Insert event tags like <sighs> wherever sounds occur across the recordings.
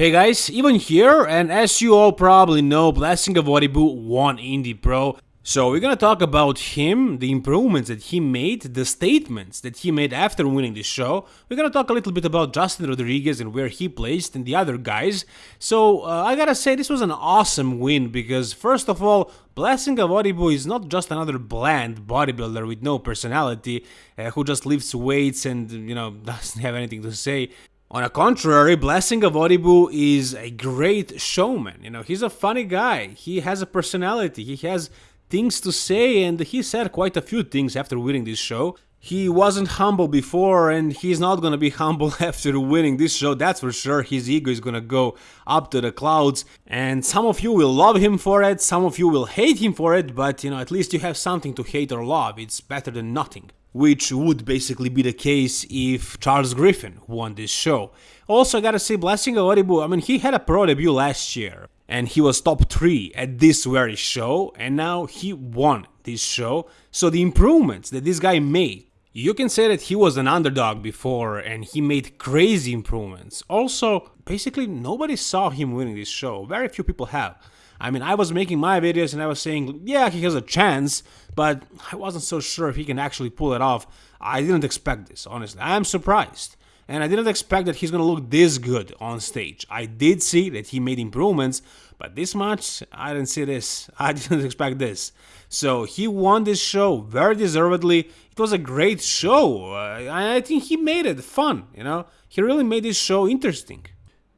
Hey guys, Ivan here, and as you all probably know, Blessing Awodibu won Indy Pro. So we're gonna talk about him, the improvements that he made, the statements that he made after winning the show. We're gonna talk a little bit about Justin Rodriguez and where he placed and the other guys. So uh, I gotta say this was an awesome win because first of all, Blessing Awodibu is not just another bland bodybuilder with no personality uh, who just lifts weights and you know <laughs> doesn't have anything to say. On the contrary, Blessing Awodibu is a great showman. You know, he's a funny guy. He has a personality. He has things to say, and he said quite a few things after winning this show. He wasn't humble before, and he's not gonna be <laughs> humble after winning this show, that's for sure. His ego is gonna go up to the clouds, and some of you will love him for it, some of you will hate him for it, but you know, at least you have something to hate or love. It's better than nothing which would basically be the case if Charles Griffin won this show. Also, I gotta say, Blessing Awodibu, I mean, he had a pro debut last year, and he was top 3 at this very show, and now he won this show. So the improvements that this guy made, you can say that he was an underdog before, and he made crazy improvements. Also, basically, nobody saw him winning this show, very few people have. I mean, I was making my videos and I was saying, yeah, he has a chance, but I wasn't so sure if he can actually pull it off. I didn't expect this, honestly. I am surprised. And I didn't expect that he's gonna look this good on stage. I did see that he made improvements, but this much, I didn't see this. <laughs> I didn't expect this. So he won this show very deservedly. It was a great show. Uh, I think he made it fun, you know? He really made this show interesting.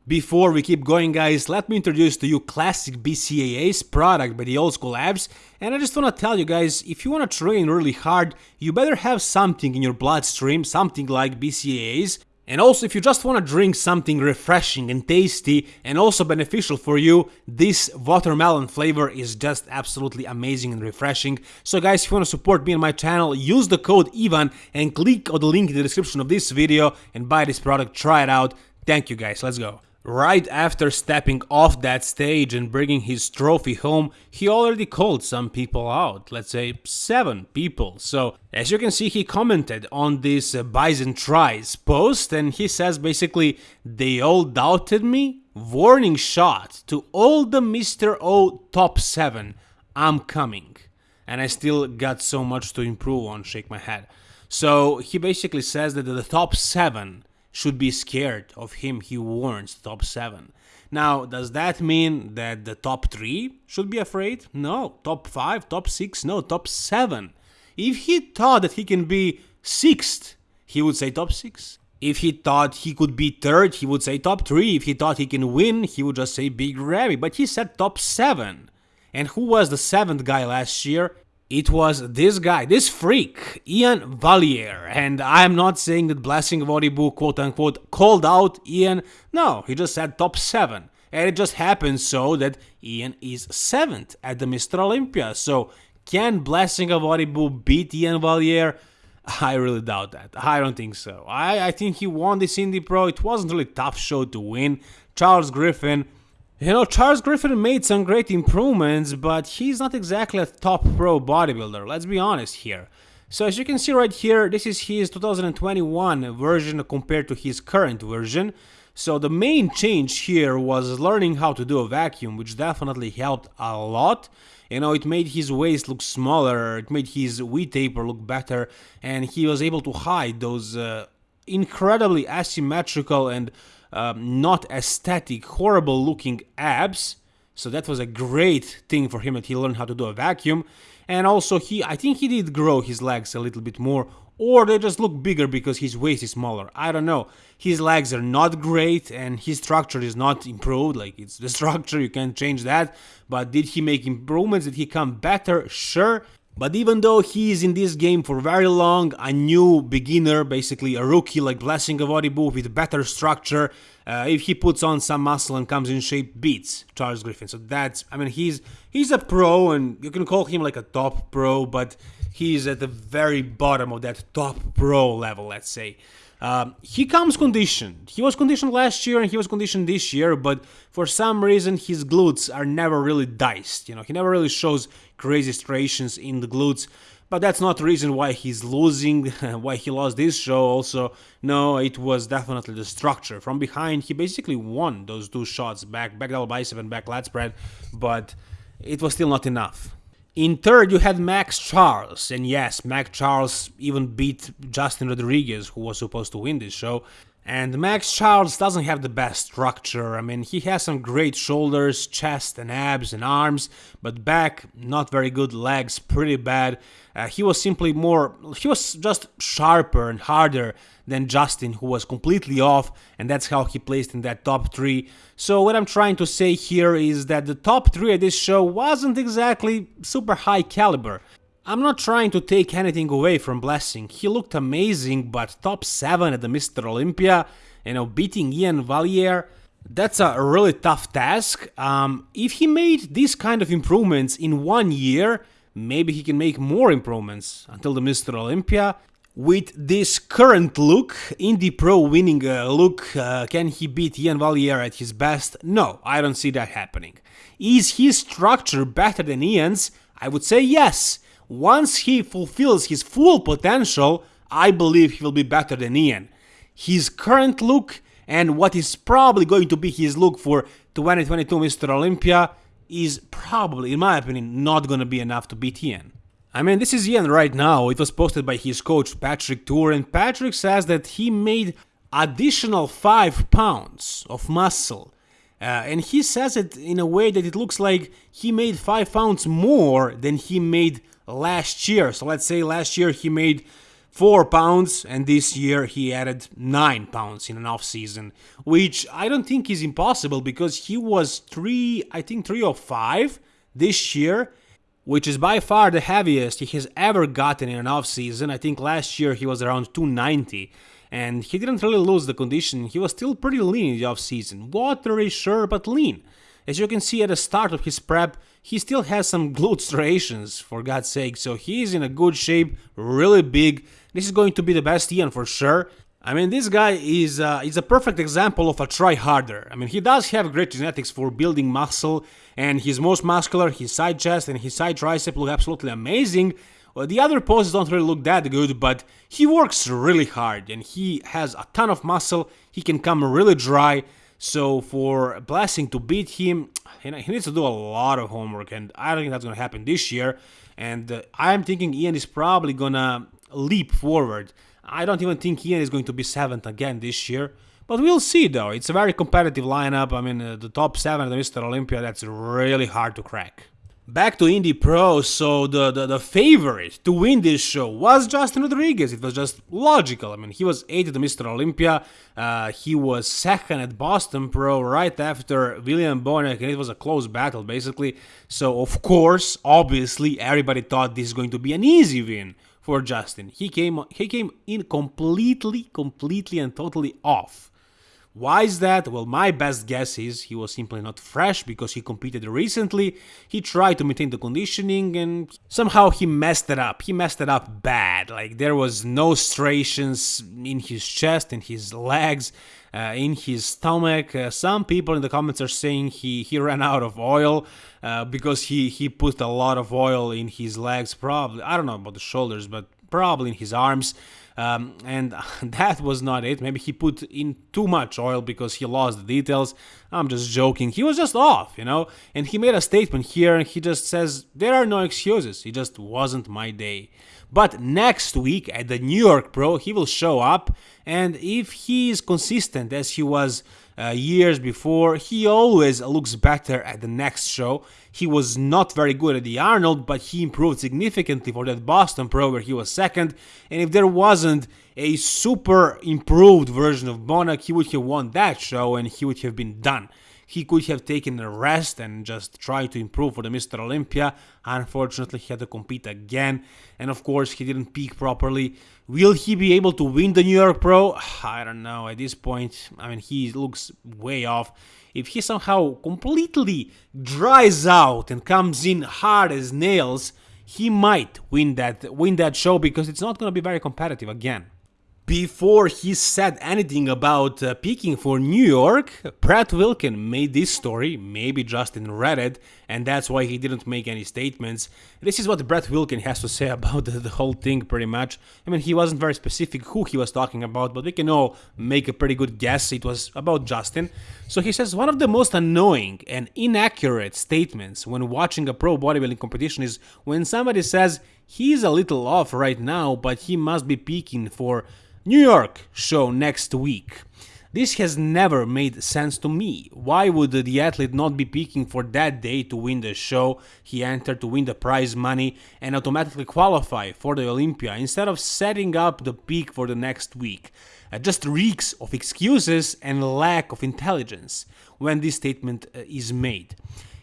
Before we keep going guys, let me introduce to you Classic BCAA's product by the Old School Labs and I just wanna tell you guys, if you wanna train really hard, you better have something in your bloodstream, something like BCAAs and also if you just wanna drink something refreshing and tasty and also beneficial for you, this watermelon flavor is just absolutely amazing and refreshing. So guys, if you wanna support me and my channel, use the code IVAN and click on the link in the description of this video and buy this product, try it out. Thank you guys, let's go. Right after stepping off that stage and bringing his trophy home, he already called some people out, let's say 7 people. So, as you can see, he commented on this Bison Tries post and he says basically, they all doubted me? Warning shot to all the Mr. O top 7, I'm coming. And I still got so much to improve on, shake my head. So, he basically says that the top 7 should be scared of him, he warns top 7. Now, does that mean that the top 3 should be afraid? No. Top 5, top 6, no, top 7. If he thought that he can be 6th, he would say top 6. If he thought he could be 3rd, he would say top 3. If he thought he can win, he would just say Big Ramy. But he said top 7. And who was the 7th guy last year? It was this guy, this freak, Iain Valliere. And I'm not saying that Blessing Awodibu, quote unquote, called out Iain. No, he just said top 7. And it just happens so that Iain is 7th at the Mr. Olympia. So can Blessing Awodibu beat Iain Valliere? I really doubt that. I don't think so. I, I think he won this Indy Pro. It wasn't really tough show to win. Charles Griffin you know, Charles Griffin made some great improvements, but he's not exactly a top pro bodybuilder, let's be honest here. So as you can see right here, this is his 2021 version compared to his current version. So the main change here was learning how to do a vacuum, which definitely helped a lot. You know, it made his waist look smaller, it made his V taper look better, and he was able to hide those uh, incredibly asymmetrical and um, not aesthetic, horrible looking abs. So that was a great thing for him that he learned how to do a vacuum. And also he, I think he did grow his legs a little bit more or they just look bigger because his waist is smaller. I don't know. His legs are not great and his structure is not improved. Like it's the <laughs> structure, you can't change that. But did he make improvements? Did he come better? Sure. But even though he is in this game for very long, a new beginner, basically a rookie like Blessing Awodibu with better structure, uh, if he puts on some muscle and comes in shape, beats Charles Griffin. So that's, I mean, he's he's a pro and you can call him like a top pro, but he's at the very bottom of that top pro level, let's say. Um, he comes conditioned. He was conditioned last year and he was conditioned this year, but for some reason his glutes are never really diced. You know, he never really shows crazy striations in the glutes. but that's not the reason why he's losing, <laughs> why he lost this show. Also, no, it was definitely the structure. From behind, he basically won those two shots back, back double bicep and back lat spread, but it was still not enough. In third, you had Max Charles, and yes, Max Charles even beat Justin Rodriguez, who was supposed to win this show. And Max Charles doesn't have the best structure. I mean, he has some great shoulders, chest, and abs and arms, but back, not very good, legs, pretty bad. Uh, he was simply more, he was just sharper and harder than Justin, who was completely off, and that's how he placed in that top three. So, what I'm trying to say here is that the top three of this show wasn't exactly super high caliber. I'm not trying to take anything away from Blessing. He looked amazing, but top 7 at the Mr. Olympia, you know, beating Iain Valliere, that's a really tough task. Um, if he made these kind of improvements in one year, maybe he can make more improvements until the Mr. Olympia. With this current look, Indy Pro winning uh, look, uh, can he beat Iain Valliere at his best? No, I don't see that happening. Is his structure better than Iain's? I would say yes. Once he fulfills his full potential, I believe he will be better than Iain. His current look and what is probably going to be his look for 2022 Mr. Olympia is probably, in my opinion, not gonna be enough to beat Iain. I mean, this is Iain right now. It was posted by his coach Patrick Tuor, and Patrick says that he made additional 5 pounds of muscle. Uh, and he says it in a way that it looks like he made 5 pounds more than he made last year. So let's say last year he made 4 pounds and this year he added 9 pounds in an off season, which I don't think is impossible because he was 3 I think 3 or 5 this year, which is by far the heaviest he has ever gotten in an off season. I think last year he was around 290 and he didn't really lose the condition. He was still pretty lean in the off season. Watery sure but lean. As you can see at the start of his prep, he still has some glute striations, for God's sake, so he's in a good shape, really big. This is going to be the best Iain for sure. I mean, this guy is uh, is a perfect example of a try harder. I mean, he does have great genetics for building muscle, and he's most muscular, his side chest and his side tricep look absolutely amazing. The other poses don't really look that good, but he works really hard, and he has a ton of muscle, he can come really dry, so for Blessing to beat him, he needs to do a lot of homework, and I don't think that's going to happen this year. And uh, I'm thinking Iain is probably going to leap forward. I don't even think Iain is going to be seventh again this year. But we'll see though. It's a very competitive lineup. I mean, uh, the top seven at Mr. Olympia, that's really hard to crack. Back to Indy Pro, so the, the, the, favorite to win this show was Justin Rodriguez. It was just logical. I mean, he was 8th at Mr. Olympia, uh, he was second at Boston Pro right after William Bonac, and it was a close battle basically. So, of course, obviously, everybody thought this is going to be an easy win for Justin. He came, he came in completely, completely, and totally off. Why is that? Well, my best guess is he was simply not fresh because he competed recently. He tried to maintain the conditioning and somehow he messed it up. He messed it up bad. Like there was no striations in his chest, in his legs, uh, in his stomach. Uh, some people in the comments are saying he, he ran out of oil uh, because he, he put a lot of oil in his legs. Probably, I don't know about the shoulders, but probably in his arms. Um, and <laughs> that was not it. Maybe he put in too much oil because he lost the details. I'm just joking. He was just off, you know? And he made a statement here and he just says, There are no excuses. It just wasn't my day. But next week at the New York Pro, he will show up. And if he is consistent as he was uh, years before. He always looks better at the next show. He was not very good at the Arnold, but he improved significantly for that Boston Pro where he was second. And if there wasn't a super improved version of Bonac, he would have won that show and he would have been done. He could have taken a rest and just tried to improve for the Mr. Olympia. Unfortunately, he had to compete again, and of course, he didn't peak properly. Will he be able to win the New York Pro? <sighs> I don't know. At this point, I mean, he looks way off. If he somehow completely dries out and comes in hard as nails, he might win that win that show because it's not going to be very competitive again. Before he said anything about uh, peaking for New York, Brett Wilkin made this story, maybe Justin read it, and that's why he didn't make any statements. This is what Brett Wilkin has to say <laughs> about the, the, whole thing, pretty much. I mean, he wasn't very specific who he was talking about, but we can all make a pretty good guess. It was about Justin. So he says one of the most annoying and inaccurate statements when watching a pro bodybuilding competition is when somebody says he's a little off right now, but he must be peaking for New York show next week. This has never made sense to me. Why would the athlete not be peaking for that day to win the show he entered to win the prize money and automatically qualify for the Olympia instead of setting up the peak for the next week? It uh, just reeks of excuses and lack of intelligence when this statement uh, is made.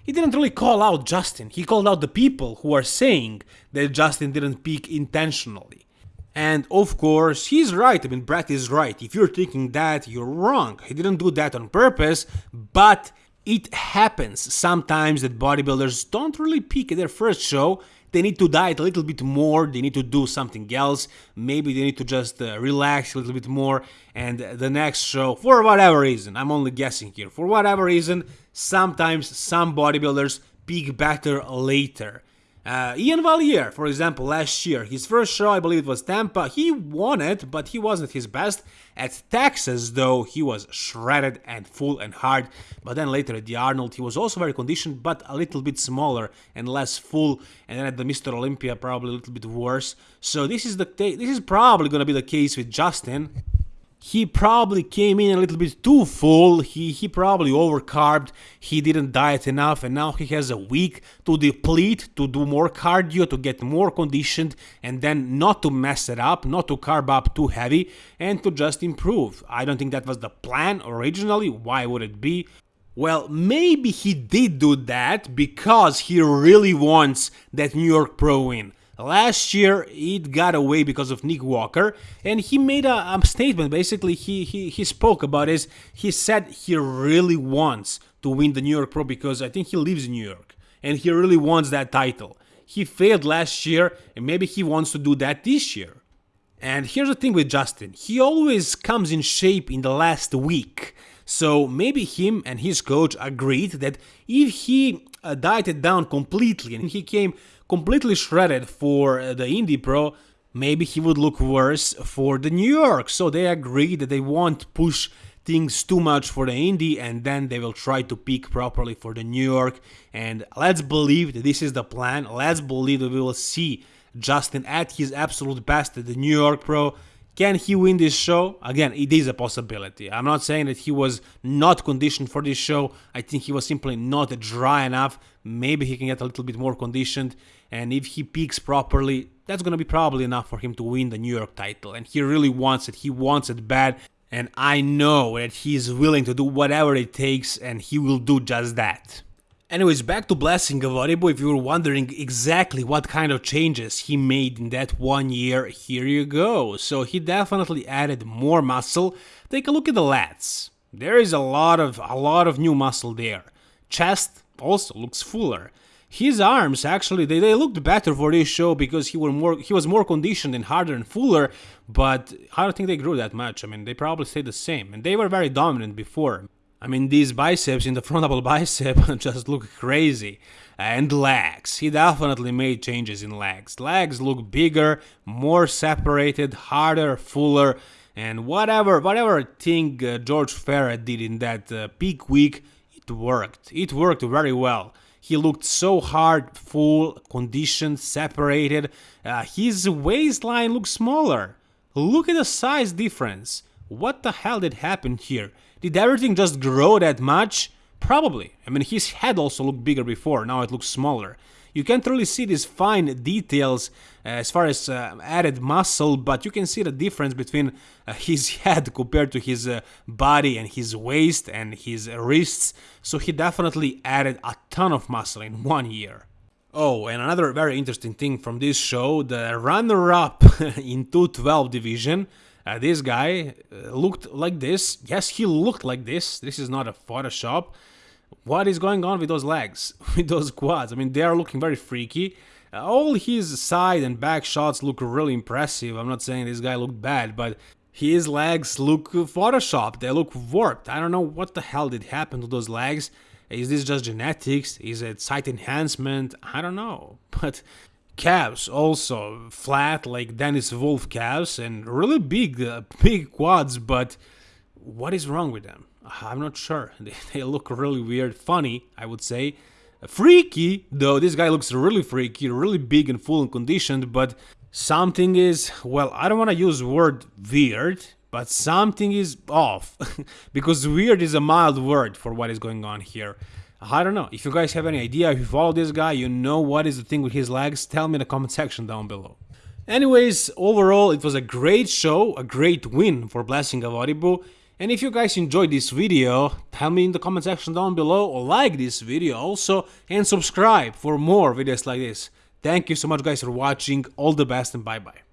He didn't really call out Justin, he called out the people who are saying that Justin didn't peak intentionally. And of course, he's right. I mean, Brett is right. If you're thinking that, you're wrong. He didn't do that on purpose, but it happens sometimes that bodybuilders don't really peak at their first show. They need to diet a little bit more, they need to do something else, maybe they need to just uh, relax a little bit more, and the next show, for whatever reason, I'm only guessing here, for whatever reason, sometimes some bodybuilders peak better later. Uh, Iain Valliere, for example, last year, his first show, I believe it was Tampa, he won it, but he wasn't his best. At Texas, though, he was shredded and full and hard, but then later at the Arnold, he was also very conditioned, but a little bit smaller and less full, and then at the Mr. Olympia, probably a little bit worse. So this is the this is probably gonna be the case with Justin he probably came in a little bit too full, he, he probably overcarbed, he didn't diet enough and now he has a week to deplete, to do more cardio, to get more conditioned and then not to mess it up, not to carb up too heavy and to just improve. I don't think that was the plan originally, why would it be? Well, maybe he did do that because he really wants that New York Pro win. Last year, it got away because of Nick Walker, and he made a, a statement. Basically, he, he, he spoke about this. He said he really wants to win the New York Pro because I think he lives in New York, and he really wants that title. He failed last year, and maybe he wants to do that this year. And here's the thing with Justin, he always comes in shape in the last week. So maybe him and his coach agreed that if he uh, dieted down completely and he came completely shredded for the Indy Pro, maybe he would look worse for the New York. So they agreed that they won't push things too much for the Indy and then they will try to peak properly for the New York. And let's believe that this is the plan. Let's believe that we will see Justin at his absolute best at the New York Pro. Can he win this show? Again, it is a possibility. I'm not saying that he was not conditioned for this show. I think he was simply not dry enough. Maybe he can get a little bit more conditioned. And if he peaks properly, that's going to be probably enough for him to win the New York title. And he really wants it. He wants it bad. And I know that he is willing to do whatever it takes, and he will do just that. Anyways, back to Blessing Awodibu, if you were wondering exactly what kind of changes he made in that one year, here you go. So he definitely added more muscle. Take a look at the lats. There is a lot of a lot of new muscle there. Chest also looks fuller. His arms actually they, they looked better for this show because he were more he was more conditioned and harder and fuller, but I don't think they grew that much. I mean they probably stayed the same and they were very dominant before. I mean, these biceps in the frontal <laughs> bicep <laughs> just look crazy. And legs. He definitely made changes in legs. Legs look bigger, more separated, harder, fuller, and whatever whatever thing uh, George Farah did in that uh, peak week, it worked. It worked very well. He looked so hard, full, conditioned, separated. Uh, his waistline looks smaller. Look at the size difference. What the hell did happen here? Did everything just grow that much? Probably. I mean, his head also looked bigger before, now it looks smaller. You can't really see these fine details uh, as far as uh, added muscle, but you can see the difference between uh, <laughs> his head compared to his uh, body and his waist and his wrists. So he definitely added a ton of muscle in one year. Oh, and another very interesting thing from this show, the runner-up <laughs> in 212 division, uh, this guy uh, looked like this. Yes, he looked like this. This is not a Photoshop. What is going on with those legs, <laughs> with those quads? I mean, they are looking very freaky. Uh, all his side and back shots look really impressive. I'm not saying this guy looked bad, but his legs look photoshopped, they look warped. I don't know what the hell did happen to those legs. Is this just genetics? Is it site enhancement? I don't know. <laughs> But calves also flat like Dennis Wolf calves and really big, uh, big quads, but what is wrong with them? I'm not sure. <laughs> They, they look really weird, funny, I would say. Freaky, though this guy looks really freaky, really big and full and conditioned, but something is, well, I don't want to use word weird, but something is off. <laughs> because weird is a mild word for what is going on here. I don't know. If you guys have any idea, if you follow this guy, you know what is the thing with his legs, tell me in the comment section down below. Anyways, overall, it was a great show, a great win for Blessing of Awodibu. And if you guys enjoyed this video, tell me in the comment section down below or like this video also and subscribe for more videos like this. Thank you so much guys for watching, all the best and bye bye.